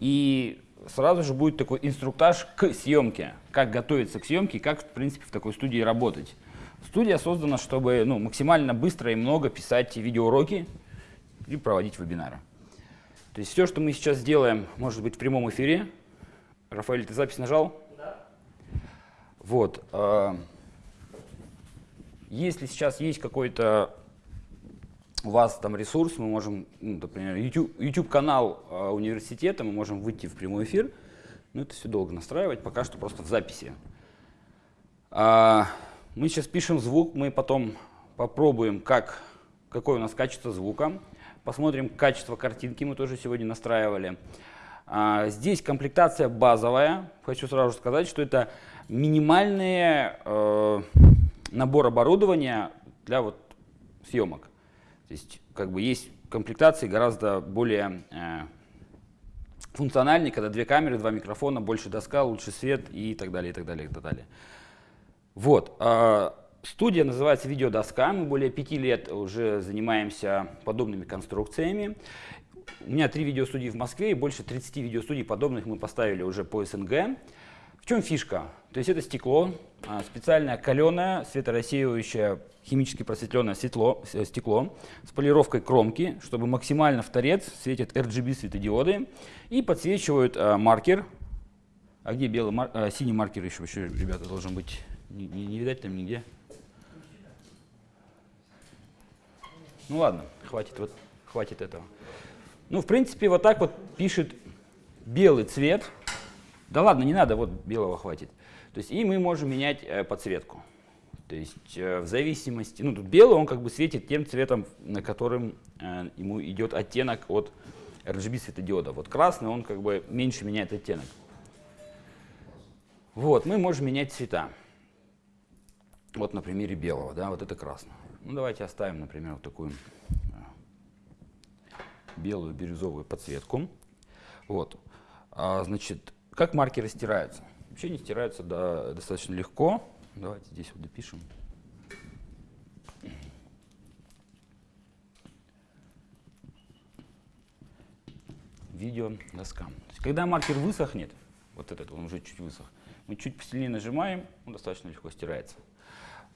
И сразу же будет такой инструктаж к съемке, как готовиться к съемке, как, в принципе, в такой студии работать. Студия создана, чтобы ну, максимально быстро и много писать видеоуроки и проводить вебинары. То есть все, что мы сейчас делаем, может быть в прямом эфире. Рафаэль, ты запись нажал? Да. Вот. Э, если сейчас есть какой-то у вас там ресурс, мы можем, ну, например, YouTube-канал YouTube э, университета, мы можем выйти в прямой эфир, но это все долго настраивать, пока что просто в записи. А, мы сейчас пишем звук, мы потом попробуем, как, какое у нас качество звука, посмотрим качество картинки, мы тоже сегодня настраивали. А, здесь комплектация базовая, хочу сразу сказать, что это минимальный э, набор оборудования для вот съемок. То есть как бы есть комплектации гораздо более э, функциональные, когда две камеры, два микрофона, больше доска, лучше свет и так далее, и так далее, и так далее. Вот. Э, студия называется «Видеодоска». Мы более пяти лет уже занимаемся подобными конструкциями. У меня три видеостудии в Москве и больше 30 видеостудий подобных мы поставили уже по СНГ. В чем фишка? То есть это стекло, а, специальное каленое, светорассеивающее, химически просветленное стекло, стекло с полировкой кромки, чтобы максимально в торец светят RGB светодиоды и подсвечивают а, маркер. А где белый, мар, а, синий маркер еще, еще, ребята, должен быть? Не, не, не видать там нигде? Ну ладно, хватит, вот, хватит этого. Ну, в принципе, вот так вот пишет белый цвет. Да ладно, не надо, вот белого хватит. То есть и мы можем менять э, подсветку. То есть э, в зависимости, ну тут белый, он как бы светит тем цветом, на которым э, ему идет оттенок от RGB светодиода. Вот красный, он как бы меньше меняет оттенок. Вот, мы можем менять цвета. Вот на примере белого, да, вот это красный. Ну давайте оставим, например, вот такую белую бирюзовую подсветку. Вот. А, значит, как маркеры стираются? Вообще они стираются да, достаточно легко. Давайте здесь вот допишем. Видео доска. когда маркер высохнет, вот этот он уже чуть высох, мы чуть посильнее нажимаем, он достаточно легко стирается.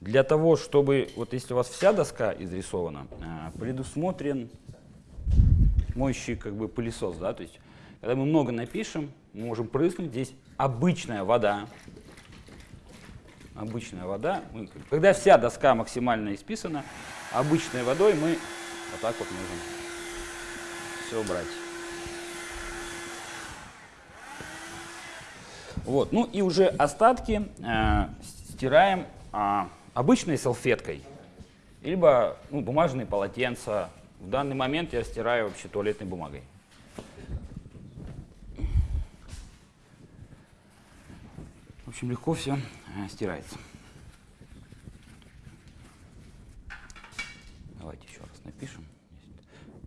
Для того, чтобы, вот если у вас вся доска изрисована, а, предусмотрен моющий как бы пылесос, да, то есть когда мы много напишем, мы можем прыснуть, здесь обычная вода, обычная вода, когда вся доска максимально исписана, обычной водой мы вот так вот можем все убрать. Вот, ну и уже остатки э, стираем э, обычной салфеткой, либо ну, бумажные полотенца. В данный момент я стираю вообще туалетной бумагой. Общем, легко все э, стирается. Давайте еще раз напишем.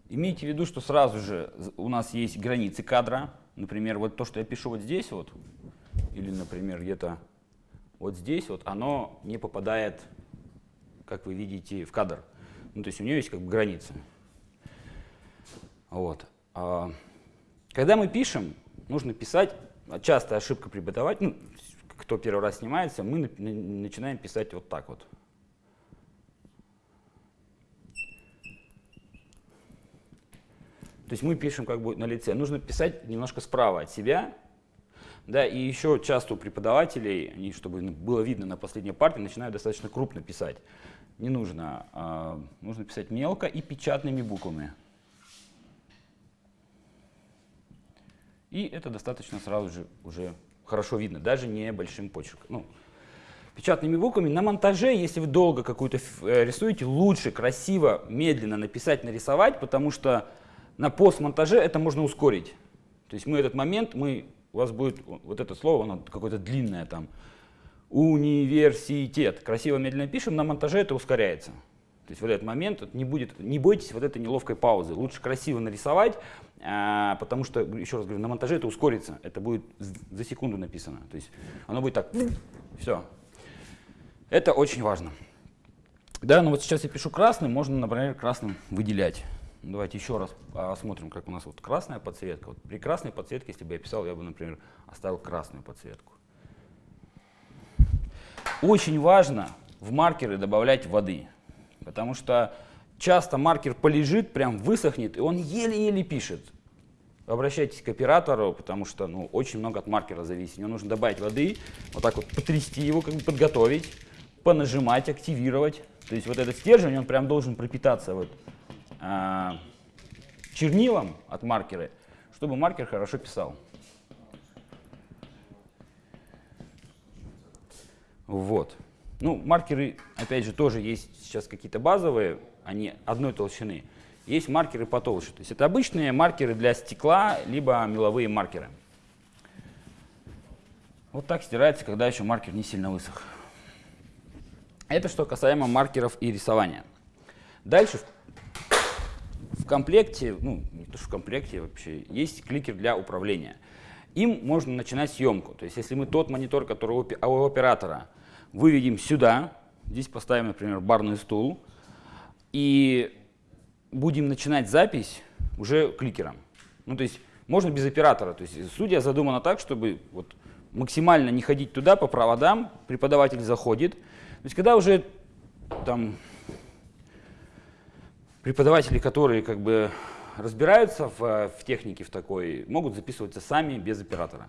Имейте в виду, что сразу же у нас есть границы кадра. Например, вот то, что я пишу вот здесь, вот, или, например, где-то вот здесь, вот, оно не попадает, как вы видите, в кадр. Ну, то есть у нее есть как бы границы. Вот. А, когда мы пишем, нужно писать, частая ошибка преподавателя, ну, кто первый раз снимается, мы начинаем писать вот так вот. То есть мы пишем как бы на лице. Нужно писать немножко справа от себя. Да, и еще часто у преподавателей, они, чтобы было видно на последней парте, начинают достаточно крупно писать. Не нужно. А, нужно писать мелко и печатными буквами. И это достаточно сразу же уже хорошо видно, даже не большим почерком. Ну, печатными буквами. На монтаже, если вы долго какую-то э, рисуете, лучше красиво, медленно написать, нарисовать, потому что на постмонтаже это можно ускорить. То есть мы этот момент, мы, у вас будет вот это слово, оно какое-то длинное там, университет. Красиво, медленно пишем, на монтаже это ускоряется. То есть в этот момент не, будет, не бойтесь вот этой неловкой паузы. Лучше красиво нарисовать, потому что, еще раз говорю, на монтаже это ускорится. Это будет за секунду написано. То есть оно будет так, все. Это очень важно. Да, ну вот сейчас я пишу красным, можно, например, красным выделять. Давайте еще раз посмотрим, как у нас вот красная подсветка. Вот при красной подсветке, если бы я писал, я бы, например, оставил красную подсветку. Очень важно в маркеры добавлять воды, потому что часто маркер полежит, прям высохнет, и он еле-еле пишет. Обращайтесь к оператору, потому что ну, очень много от маркера зависит. Мне нужно добавить воды, вот так вот потрясти его, как бы подготовить, понажимать, активировать. То есть вот этот стержень, он прям должен пропитаться вот, а, чернилом от маркера, чтобы маркер хорошо писал. Вот. Ну, маркеры, опять же, тоже есть сейчас какие-то базовые, они одной толщины. Есть маркеры потолще. То есть это обычные маркеры для стекла, либо меловые маркеры. Вот так стирается, когда еще маркер не сильно высох. Это что касаемо маркеров и рисования. Дальше в комплекте, ну не то что в комплекте вообще, есть кликер для управления. Им можно начинать съемку. То есть если мы тот монитор, который у оператора, выведем сюда, здесь поставим, например, барный стул, и будем начинать запись уже кликером. Ну, то есть можно без оператора. То есть студия задумана так, чтобы вот максимально не ходить туда по проводам, преподаватель заходит. То есть когда уже там преподаватели, которые как бы разбираются в, в технике в такой, могут записываться сами без оператора.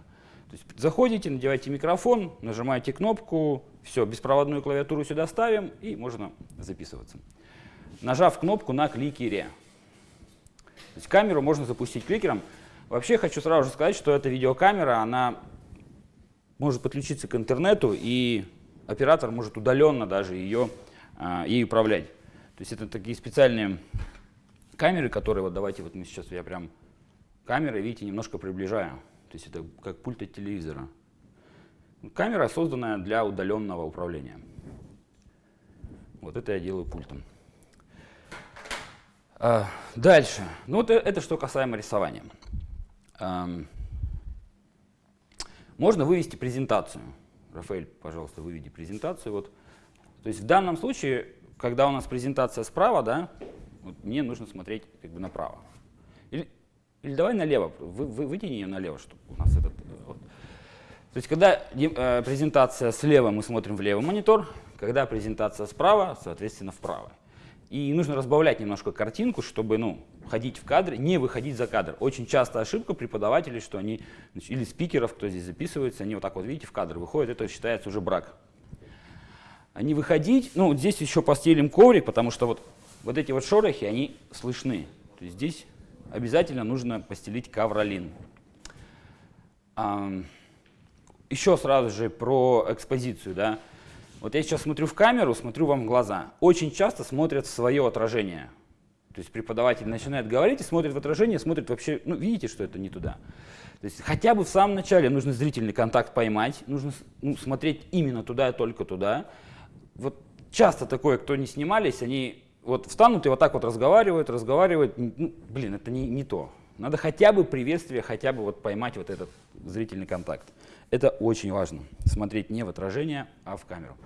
То есть заходите, надеваете микрофон, нажимаете кнопку, все, беспроводную клавиатуру сюда ставим и можно записываться. Нажав кнопку на кликере. То есть камеру можно запустить кликером. Вообще хочу сразу же сказать, что эта видеокамера, она может подключиться к интернету, и оператор может удаленно даже ее, а, ей управлять. То есть это такие специальные камеры, которые, вот давайте, вот мы сейчас, я прям камеры, видите, немножко приближаю. То есть это как пульт от телевизора. Камера, созданная для удаленного управления. Вот это я делаю пультом. А, дальше. Ну вот э, это что касаемо рисования. можно вывести презентацию. Рафаэль, пожалуйста, выведи презентацию. Вот. То есть в данном случае, когда у нас презентация справа, да, вот мне нужно смотреть как бы направо. Или, или давай налево, вы, вы, вытяни ее налево, чтобы у нас этот... Вот. То есть когда э, презентация слева, мы смотрим в левый монитор, когда презентация справа, соответственно, вправо. И нужно разбавлять немножко картинку, чтобы ну, ходить в кадр, не выходить за кадр. Очень часто ошибка преподавателей, что они, или спикеров, кто здесь записывается, они вот так вот, видите, в кадр выходят, это считается уже брак. Они выходить, ну, вот здесь еще постелим коврик, потому что вот, вот эти вот шорохи, они слышны. То есть здесь обязательно нужно постелить ковролин. А, еще сразу же про экспозицию, да. Вот я сейчас смотрю в камеру, смотрю вам в глаза. Очень часто смотрят в свое отражение. То есть преподаватель начинает говорить и смотрит в отражение, смотрит вообще, ну видите, что это не туда. То есть хотя бы в самом начале нужно зрительный контакт поймать, нужно ну, смотреть именно туда и только туда. Вот часто такое, кто не снимались, они вот встанут и вот так вот разговаривают, разговаривают. Ну, блин, это не, не то. Надо хотя бы приветствие, хотя бы вот поймать вот этот зрительный контакт. Это очень важно. Смотреть не в отражение, а в камеру.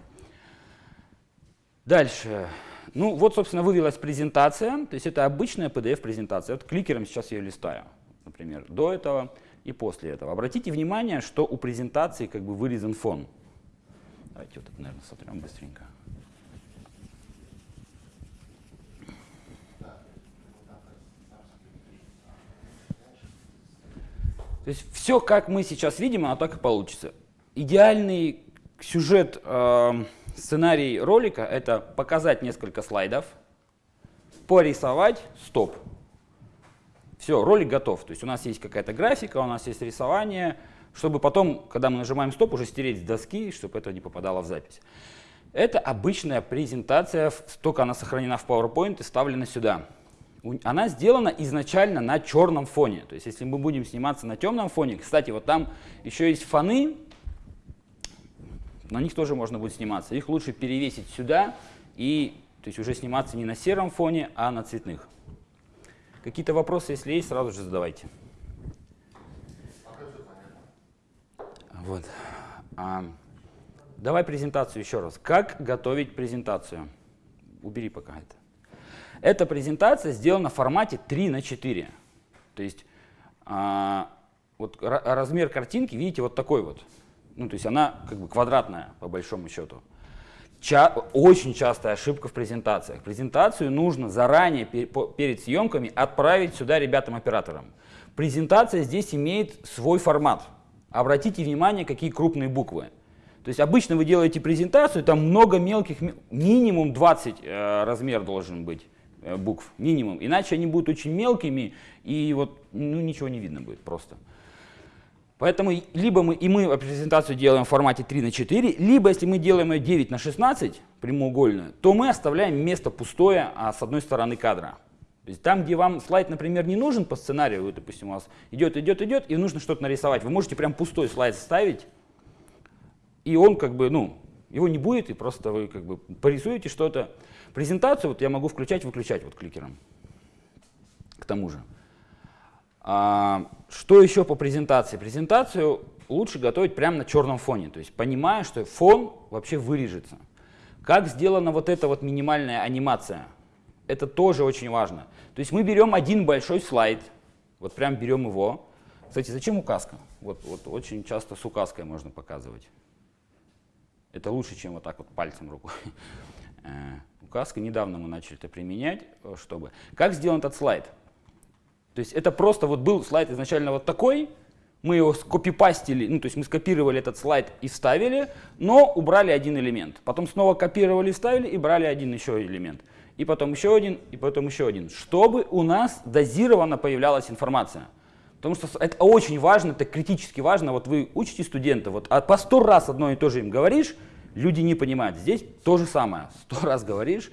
Дальше. Ну вот, собственно, вывелась презентация. То есть это обычная PDF-презентация. Вот кликером сейчас я ее листаю, например, до этого и после этого. Обратите внимание, что у презентации как бы вырезан фон. Давайте вот это, наверное, сотрем быстренько. То есть все, как мы сейчас видим, оно так и получится. Идеальный сюжет, э, сценарий ролика – это показать несколько слайдов, порисовать, стоп. Все, ролик готов. То есть у нас есть какая-то графика, у нас есть рисование, чтобы потом, когда мы нажимаем стоп, уже стереть с доски, чтобы это не попадало в запись. Это обычная презентация, только она сохранена в PowerPoint и ставлена сюда она сделана изначально на черном фоне. То есть если мы будем сниматься на темном фоне, кстати, вот там еще есть фоны, на них тоже можно будет сниматься. Их лучше перевесить сюда и то есть уже сниматься не на сером фоне, а на цветных. Какие-то вопросы, если есть, сразу же задавайте. Вот. А, давай презентацию еще раз. Как готовить презентацию? Убери пока это. Эта презентация сделана в формате 3 на 4. То есть а, вот размер картинки, видите, вот такой вот. Ну, то есть она как бы квадратная, по большому счету. Ча очень частая ошибка в презентациях. Презентацию нужно заранее пер перед съемками отправить сюда ребятам-операторам. Презентация здесь имеет свой формат. Обратите внимание, какие крупные буквы. То есть обычно вы делаете презентацию, там много мелких, минимум 20 э, размер должен быть э, букв, минимум. Иначе они будут очень мелкими, и вот ну, ничего не видно будет просто. Поэтому либо мы, и мы презентацию делаем в формате 3 на 4, либо если мы делаем ее 9 на 16, прямоугольную, то мы оставляем место пустое а с одной стороны кадра. То есть там, где вам слайд, например, не нужен по сценарию, вы, допустим, у вас идет, идет, идет, и нужно что-то нарисовать, вы можете прям пустой слайд ставить, и он как бы, ну, его не будет, и просто вы как бы порисуете что-то. Презентацию вот я могу включать, выключать вот кликером. К тому же. А, что еще по презентации? Презентацию лучше готовить прямо на черном фоне, то есть понимая, что фон вообще вырежется. Как сделана вот эта вот минимальная анимация? Это тоже очень важно. То есть мы берем один большой слайд, вот прям берем его. Кстати, зачем указка? Вот, вот очень часто с указкой можно показывать. Это лучше, чем вот так вот пальцем рукой. Э, указка, недавно мы начали это применять, э, чтобы... Как сделан этот слайд? То есть это просто вот был слайд изначально вот такой, мы его скопипастили, ну то есть мы скопировали этот слайд и вставили, но убрали один элемент. Потом снова копировали, вставили и брали один еще элемент. И потом еще один, и потом еще один. Чтобы у нас дозированно появлялась информация. Потому что это очень важно, это критически важно. Вот вы учите студента, вот а по сто раз одно и то же им говоришь, люди не понимают. Здесь то же самое. Сто раз говоришь,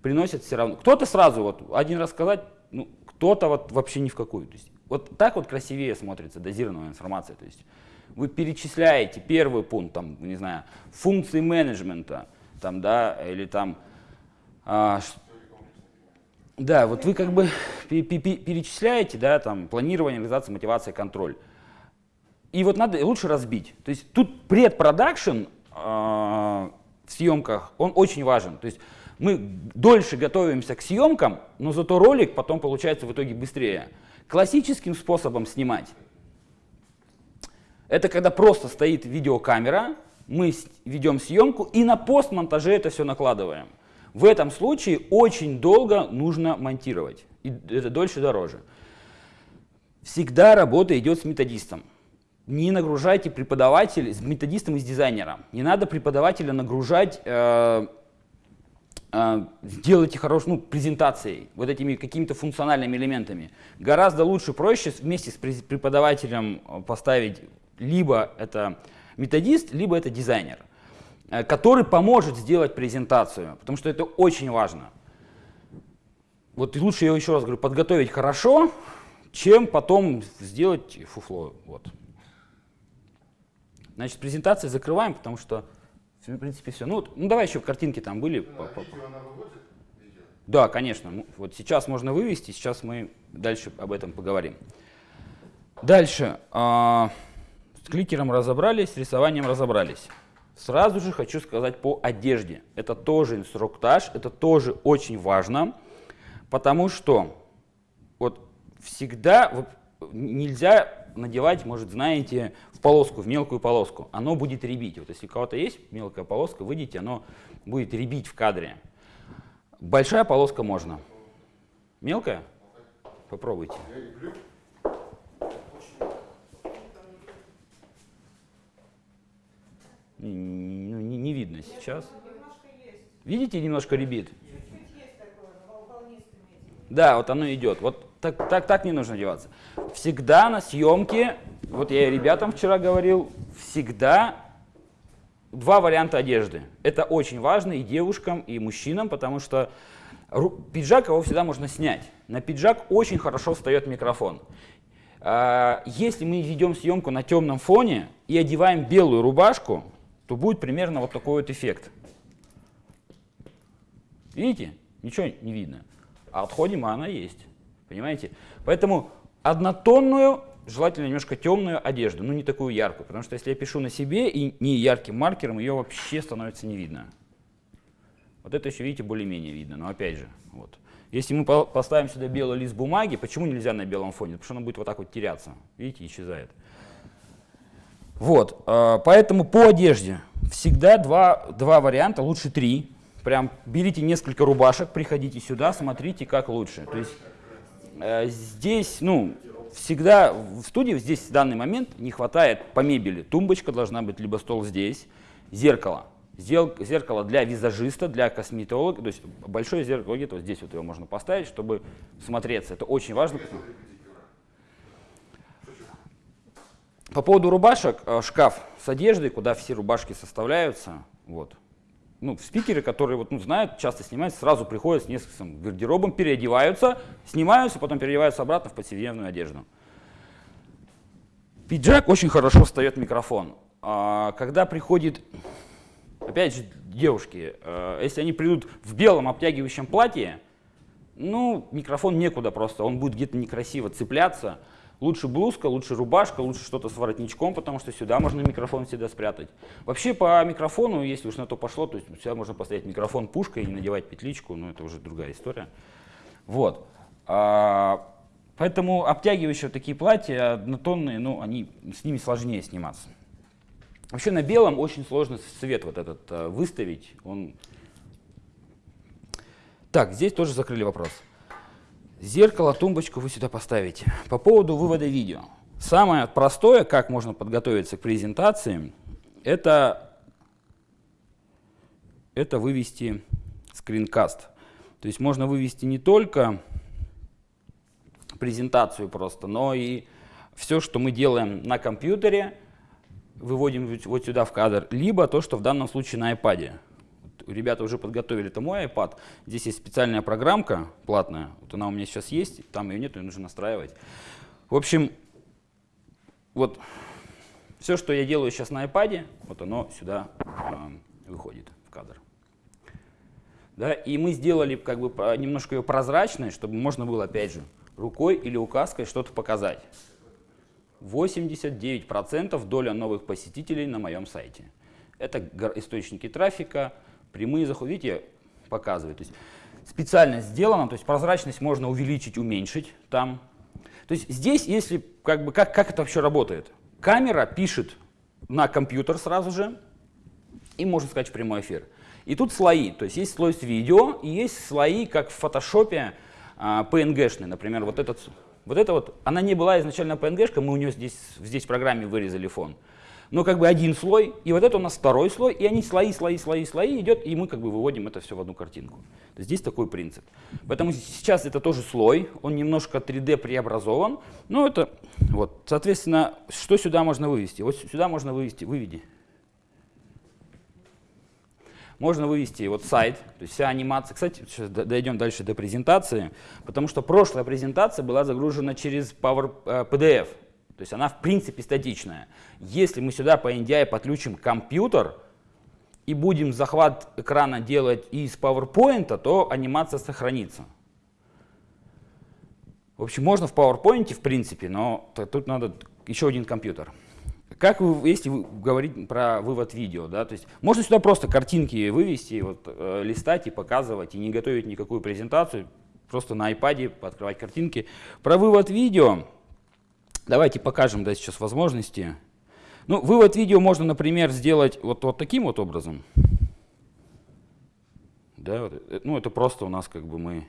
приносят все равно. Кто-то сразу, вот один раз сказать, ну, кто-то вот вообще ни в какую. То есть, вот так вот красивее смотрится дозированная информация. То есть вы перечисляете первый пункт, там, не знаю, функции менеджмента, там, да, или там, а, да, вот вы как бы перечисляете, да, там, планирование, реализация, мотивация, контроль. И вот надо лучше разбить. То есть тут предпродакшн э, в съемках, он очень важен. То есть мы дольше готовимся к съемкам, но зато ролик потом получается в итоге быстрее. Классическим способом снимать, это когда просто стоит видеокамера, мы ведем съемку и на постмонтаже это все накладываем. В этом случае очень долго нужно монтировать, и это дольше дороже. Всегда работа идет с методистом. Не нагружайте преподавателя, с методистом и с дизайнером. Не надо преподавателя нагружать э, а, хорошую ну, презентацией, вот этими какими-то функциональными элементами. Гораздо лучше, проще вместе с преподавателем а, поставить либо это методист, либо это дизайнер, э, который поможет сделать презентацию, потому что это очень важно. Вот лучше, я еще раз говорю, подготовить хорошо, чем потом сделать фуфло. Вот. Значит, презентации закрываем, потому что в принципе, все. Ну, ну давай еще картинки там были. Ну, а видео она выводит? Видео? Да, конечно. Ну, вот сейчас можно вывести, сейчас мы дальше об этом поговорим. Дальше. А, с кликером разобрались, с рисованием разобрались. Сразу же хочу сказать по одежде. Это тоже инструктаж, это тоже очень важно, потому что вот всегда нельзя надевать, может, знаете, в полоску, в мелкую полоску. Оно будет ребить. Вот если у кого-то есть мелкая полоска, выйдите, оно будет ребить в кадре. Большая полоска можно. Мелкая? Попробуйте. Не, не, не видно сейчас. Видите, немножко ребит? Да, вот оно идет. Вот так, так, так не нужно одеваться. Всегда на съемке, вот я и ребятам вчера говорил, всегда два варианта одежды. Это очень важно и девушкам, и мужчинам, потому что пиджак его всегда можно снять. На пиджак очень хорошо встает микрофон. А, если мы ведем съемку на темном фоне и одеваем белую рубашку, то будет примерно вот такой вот эффект. Видите? Ничего не видно. А отходим, а она есть. Понимаете? Поэтому однотонную, желательно немножко темную одежду, но не такую яркую, потому что если я пишу на себе и не ярким маркером, ее вообще становится не видно. Вот это еще, видите, более-менее видно, но опять же, вот. Если мы по- поставим сюда белый лист бумаги, почему нельзя на белом фоне? Потому что оно будет вот так вот теряться. Видите, исчезает. Вот, э, поэтому по одежде всегда два, два варианта, лучше три. Прям берите несколько рубашек, приходите сюда, смотрите, как лучше. То есть здесь, ну, всегда в студии здесь в данный момент не хватает по мебели. Тумбочка должна быть, либо стол здесь, зеркало. Зеркало для визажиста, для косметолога, то есть большое зеркало где-то вот здесь вот его можно поставить, чтобы смотреться. Это очень важно. По поводу рубашек, э, шкаф с одеждой, куда все рубашки составляются, вот. Ну, спикеры, которые вот, ну, знают, часто снимаются, сразу приходят с нескольким гардеробом, переодеваются, снимаются, потом переодеваются обратно в повседневную одежду. Пиджак очень хорошо встает микрофон. А, когда приходит, опять же, девушки, э, если они придут в белом обтягивающем платье, ну, микрофон некуда просто, он будет где-то некрасиво цепляться. Лучше блузка, лучше рубашка, лучше что-то с воротничком, потому что сюда можно микрофон всегда спрятать. Вообще по микрофону, если уж на то пошло, то есть сюда можно поставить микрофон пушкой и не надевать петличку, но это уже другая история. Вот. А, поэтому обтягивающие такие платья однотонные, ну, они, с ними сложнее сниматься. Вообще на белом очень сложно цвет вот этот э, выставить. Он... Так, здесь тоже закрыли вопрос. Зеркало, тумбочку вы сюда поставите. По поводу вывода видео. Самое простое, как можно подготовиться к презентации, это, это вывести скринкаст. То есть можно вывести не только презентацию просто, но и все, что мы делаем на компьютере, выводим вот сюда в кадр, либо то, что в данном случае на iPad. Ребята уже подготовили, это мой iPad. Здесь есть специальная программка платная, вот она у меня сейчас есть, там ее нет, ее нужно настраивать. В общем, вот все, что я делаю сейчас на iPad, вот оно сюда э, выходит в кадр. Да, и мы сделали как бы немножко ее прозрачной, чтобы можно было, опять же, рукой или указкой что-то показать. 89% доля новых посетителей на моем сайте. Это источники трафика, прямые заходы. Видите, показывает. То есть специально сделано, то есть прозрачность можно увеличить, уменьшить там. То есть здесь, если как бы как, как это вообще работает? Камера пишет на компьютер сразу же, и можно сказать в прямой эфир. И тут слои, то есть есть слой с видео, и есть слои, как в фотошопе, а, PNG-шный, например, вот этот, вот это вот, она не была изначально PNG-шка, мы у нее здесь, здесь в программе вырезали фон. Но как бы один слой, и вот это у нас второй слой, и они слои, слои, слои, слои идет, и мы как бы выводим это все в одну картинку. Здесь такой принцип. Поэтому сейчас это тоже слой, он немножко 3D преобразован, но это вот, соответственно, что сюда можно вывести? Вот сюда можно вывести, выведи. Можно вывести вот сайт, то есть вся анимация. Кстати, сейчас дойдем дальше до презентации, потому что прошлая презентация была загружена через Power э, PDF. То есть она в принципе статичная. Если мы сюда по NDI подключим компьютер и будем захват экрана делать из PowerPoint, то анимация сохранится. В общем, можно в PowerPoint в принципе, но тут надо еще один компьютер. Как вы, если вы говорить про вывод видео, да, то есть можно сюда просто картинки вывести, вот, э, листать и показывать, и не готовить никакую презентацию, просто на iPad открывать картинки. Про вывод видео, давайте покажем да, сейчас возможности. Ну, вывод видео можно, например, сделать вот, вот таким вот образом. Да, вот, э, ну, это просто у нас как бы мы...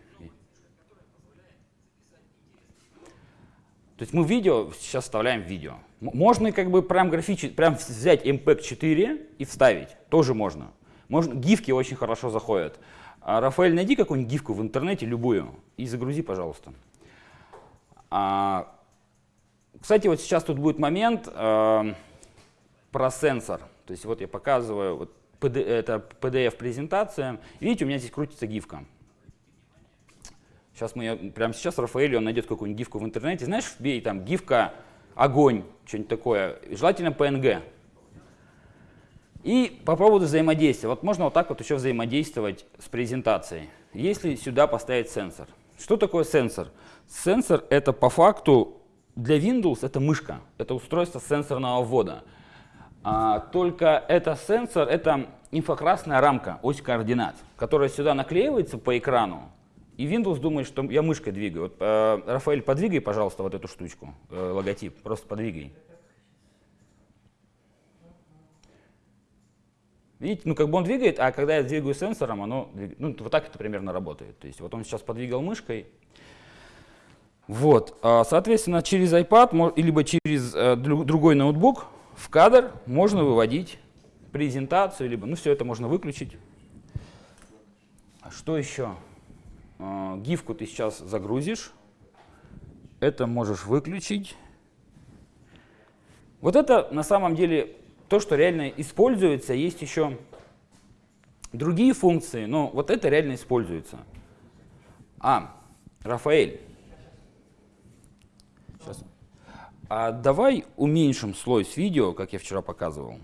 То есть мы видео сейчас вставляем видео. Можно как бы прям графически, прям взять MPEG 4 и вставить, тоже можно. можно. Гифки очень хорошо заходят. А, Рафаэль, найди какую-нибудь гифку в интернете, любую, и загрузи, пожалуйста. А, кстати, вот сейчас тут будет момент э, про сенсор. То есть вот я показываю, вот PD это PDF-презентация. Видите, у меня здесь крутится гифка. Сейчас мы ее, прямо сейчас Рафаэль, он найдет какую-нибудь гифку в интернете. Знаешь, вбей там гифка огонь, что-нибудь такое. Желательно PNG. И по поводу взаимодействия. Вот можно вот так вот еще взаимодействовать с презентацией. Если сюда поставить сенсор. Что такое сенсор? Сенсор это по факту для Windows это мышка. Это устройство сенсорного ввода. А, только это сенсор, это инфракрасная рамка, ось координат, которая сюда наклеивается по экрану. И Windows думает, что я мышкой двигаю. Вот, э, Рафаэль, подвигай, пожалуйста, вот эту штучку, э, логотип, просто подвигай. Видите, ну как бы он двигает, а когда я двигаю сенсором, оно. Ну вот так это примерно работает. То есть вот он сейчас подвигал мышкой. Вот, а, соответственно, через iPad либо через э, другой ноутбук в кадр можно выводить презентацию, либо, ну все это можно выключить. А что еще? А, гифку ты сейчас загрузишь. Это можешь выключить. Вот это на самом деле то, что реально используется. Есть еще другие функции, но вот это реально используется. А, Рафаэль. Сейчас. А давай уменьшим слой с видео, как я вчера показывал.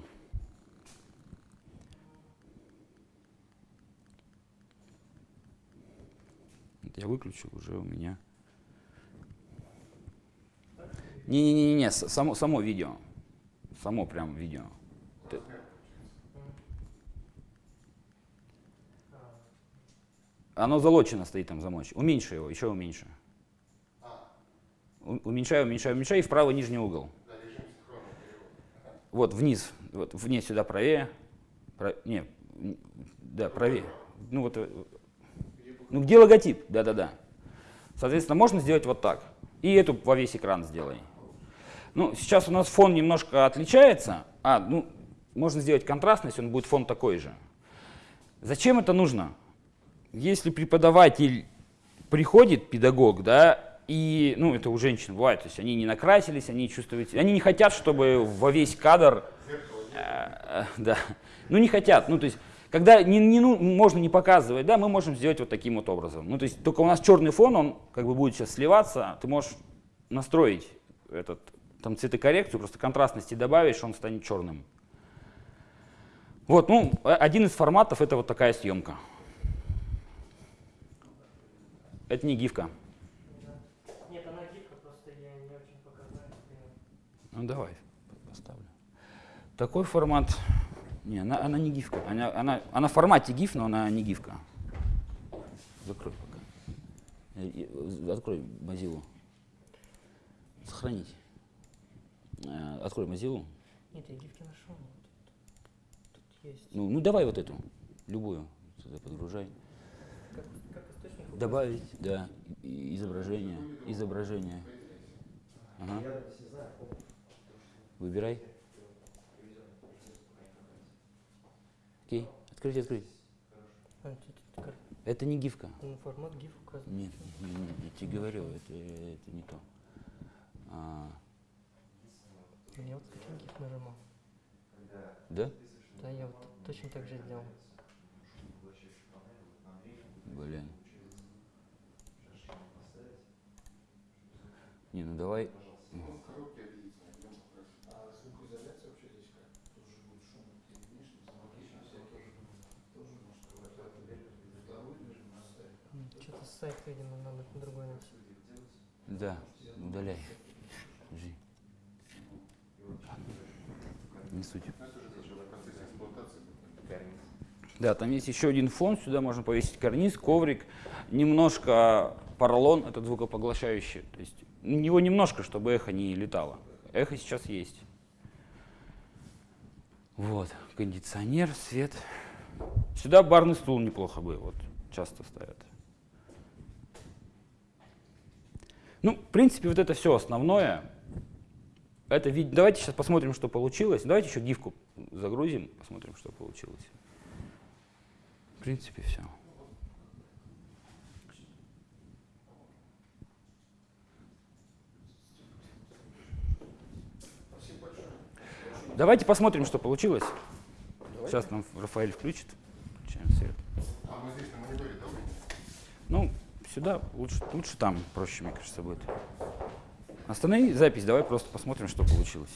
я выключу, уже у меня... Не-не-не, само, само видео. Само прям видео. Оно залочено стоит там замочь. Уменьши его, еще уменьши. Уменьшай, уменьшай, уменьшай и в правый нижний угол. Вот вниз, вот вниз сюда правее. Про, не, да, правее. Ну вот э, ну где логотип? Да-да-да. Соответственно, можно сделать вот так. И эту во весь экран сделай. Ну, сейчас у нас фон немножко отличается. А, ну, можно сделать контрастность, он будет фон такой же. Зачем это нужно? Если преподаватель приходит, педагог, да, и, ну, это у женщин бывает, то есть они не накрасились, они чувствуют, они не хотят, чтобы во весь кадр, э, э, да, ну, не хотят, ну, то есть когда не, не, ну, можно не показывать, да, мы можем сделать вот таким вот образом. Ну, то есть только у нас черный фон, он как бы будет сейчас сливаться, ты можешь настроить этот, там цветокоррекцию, просто контрастности добавишь, он станет черным. Вот, ну, один из форматов это вот такая съемка. Это не гифка. Нет, она гифка, просто я не очень показала. Ну давай, поставлю. Такой формат не, она, она не гифка. Она, она, она в формате гиф, но она не гифка. Закрой пока. Открой Mozilla. Сохранить. Э, открой Mozilla. Нет, я гифки нашел. Тут, тут есть. Ну, ну давай вот эту, любую. Сюда подгружай. Как, как источник? Добавить, да, изображение. Изображение. Ага. Выбирай. Окей, открыть, открыть. А, это не гифка. Ну, формат гиф указан. Нет, не, не, я тебе говорю, это, это не то. А... Я вот скачал гиф нажимал. Да? Да, я вот точно так же сделал. Блин. Не, ну давай. Сайт, видимо, надо другой найти. Да, удаляй. Жди. Не суть. Да, там есть еще один фон, сюда можно повесить карниз, коврик, немножко поролон, этот звукопоглощающий. То есть его немножко, чтобы эхо не летало. Эхо сейчас есть. Вот, кондиционер, свет. Сюда барный стул неплохо бы, вот часто ставят. Ну, в принципе, вот это все основное. Это вид... Давайте сейчас посмотрим, что получилось. Давайте еще гифку загрузим, посмотрим, что получилось. В принципе, все. Давайте посмотрим, что получилось. Давайте. Сейчас нам Рафаэль включит. Включаем свет. А мы здесь на мониторе, да, Ну, сюда, лучше, лучше там, проще, мне кажется, будет. Останови запись, давай просто посмотрим, что получилось.